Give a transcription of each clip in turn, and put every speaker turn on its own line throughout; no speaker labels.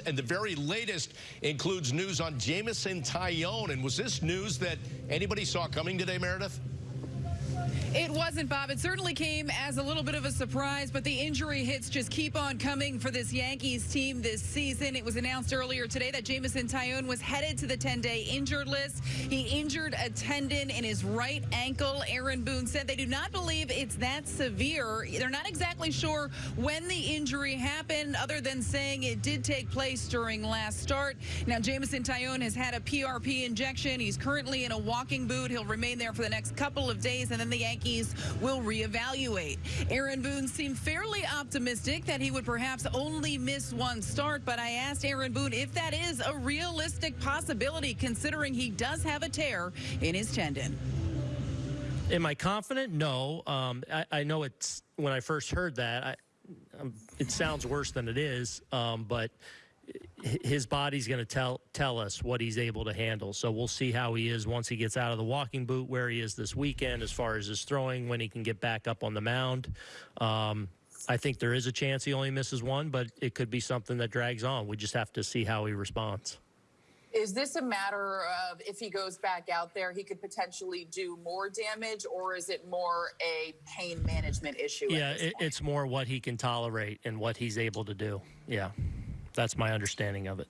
And the very latest includes news on Jameson Taillon. And was this news that anybody saw coming today, Meredith?
It wasn't, Bob. It certainly came as a little bit of a surprise, but the injury hits just keep on coming for this Yankees team this season. It was announced earlier today that Jameson Taillon was headed to the 10-day injured list. He injured a tendon in his right ankle. Aaron Boone said they do not believe it's that severe. They're not exactly sure when the injury happened, other than saying it did take place during last start. Now, Jameson Taillon has had a PRP injection. He's currently in a walking boot. He'll remain there for the next couple of days, and then the Yankees Will reevaluate. Aaron Boone seemed fairly optimistic that he would perhaps only miss one start, but I asked Aaron Boone if that is a realistic possibility considering he does have a tear in his tendon.
Am I confident? No. Um, I, I, know it's when I first heard that, I, um, it sounds worse than it is, um, but his body's going to tell tell us what he's able to handle. So we'll see how he is once he gets out of the walking boot, where he is this weekend as far as his throwing, when he can get back up on the mound. Um, I think there is a chance he only misses one, but it could be something that drags on. We just have to see how he responds.
Is this a matter of if he goes back out there, he could potentially do more damage, or is it more a pain management issue?
Yeah, it, it's more what he can tolerate and what he's able to do. Yeah. That's my understanding of it.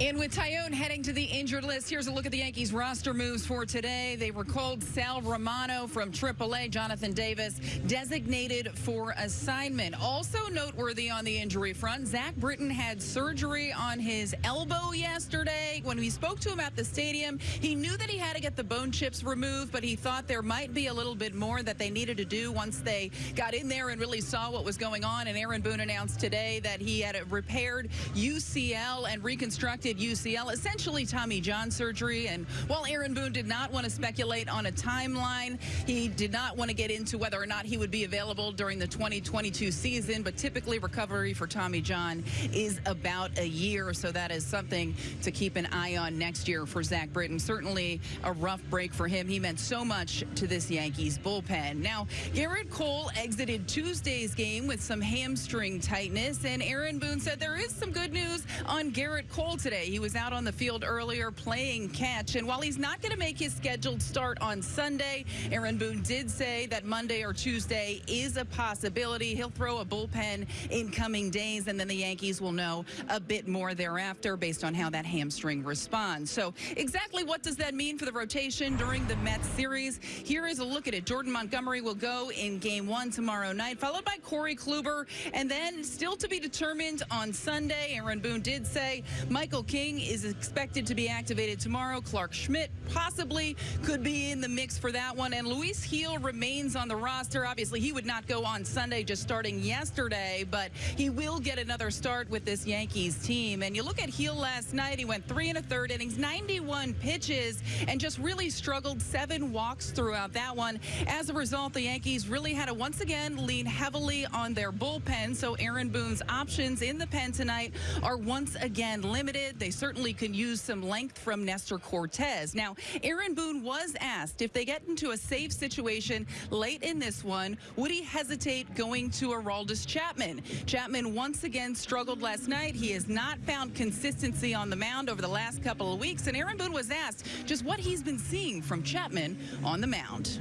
And with Taillon heading to the injured list, here's a look at the Yankees roster moves for today. They recalled Sal Romano from AAA, Jonathan Davis, designated for assignment. Also noteworthy on the injury front, Zach Britton had surgery on his elbow yesterday. When we spoke to him at the stadium, he knew that he had to get the bone chips removed, but he thought there might be a little bit more that they needed to do once they got in there and really saw what was going on. And Aaron Boone announced today that he had a repaired UCL and reconstructed UCL, essentially Tommy John surgery. And while Aaron Boone did not want to speculate on a timeline, he did not want to get into whether or not he would be available during the 2022 season. But typically recovery for Tommy John is about a year. So that is something to keep an eye on next year for Zach Britton. Certainly a rough break for him. He meant so much to this Yankees bullpen. Now, Gerrit Cole exited Tuesday's game with some hamstring tightness. And Aaron Boone said there is some good news on Gerrit Cole today. He was out on the field earlier playing catch. And while he's not going to make his scheduled start on Sunday, Aaron Boone did say that Monday or Tuesday is a possibility. He'll throw a bullpen in coming days, and then the Yankees will know a bit more thereafter based on how that hamstring responds. So exactly what does that mean for the rotation during the Mets series? Here is a look at it. Jordan Montgomery will go in game one tomorrow night, followed by Corey Kluber, and then still to be determined on Sunday. Aaron Boone did say Michael King is expected to be activated tomorrow. Clarke Schmidt possibly could be in the mix for that one. And Luis Gil remains on the roster. Obviously, he would not go on Sunday just starting yesterday, but he will get another start with this Yankees team. And you look at Gil last night, he went three and a third innings, 91 pitches, and just really struggled seven walks throughout that one. As a result, the Yankees really had to once again lean heavily on their bullpen. So Aaron Boone's options in the pen tonight are once again limited. They certainly can use some length from Nestor Cortes. Now, Aaron Boone was asked if they get into a safe situation late in this one, would he hesitate going to Aroldis Chapman? Chapman once again struggled last night. He has not found consistency on the mound over the last couple of weeks, and Aaron Boone was asked just what he's been seeing from Chapman on the mound.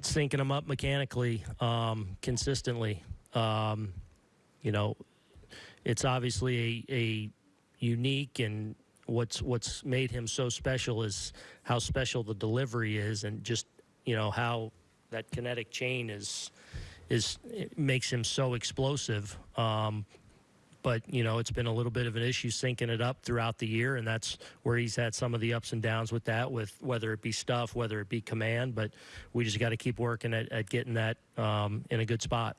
Syncing him up mechanically, um, consistently. Um, you know, it's obviously a, a unique and what's what's made him so special is how special the delivery is and just you know how that kinetic chain is is makes him so explosive. Um, but you know it's been a little bit of an issue syncing it up throughout the year and that's where he's had some of the ups and downs with that with whether it be stuff whether it be command but we just got to keep working at, at getting that um, in a good spot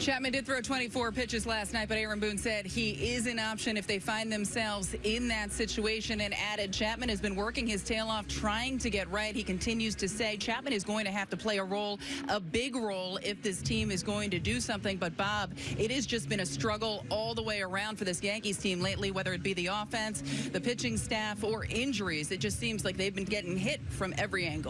Chapman did throw 24 pitches last night, but Aaron Boone said he is an option if they find themselves in that situation and added Chapman has been working his tail off trying to get right. He continues to say Chapman is going to have to play a role, a big role if this team is going to do something. But Bob, it has just been a struggle all the way around for this Yankees team lately, whether it be the offense, the pitching staff, or injuries. It just seems like they've been getting hit from every angle.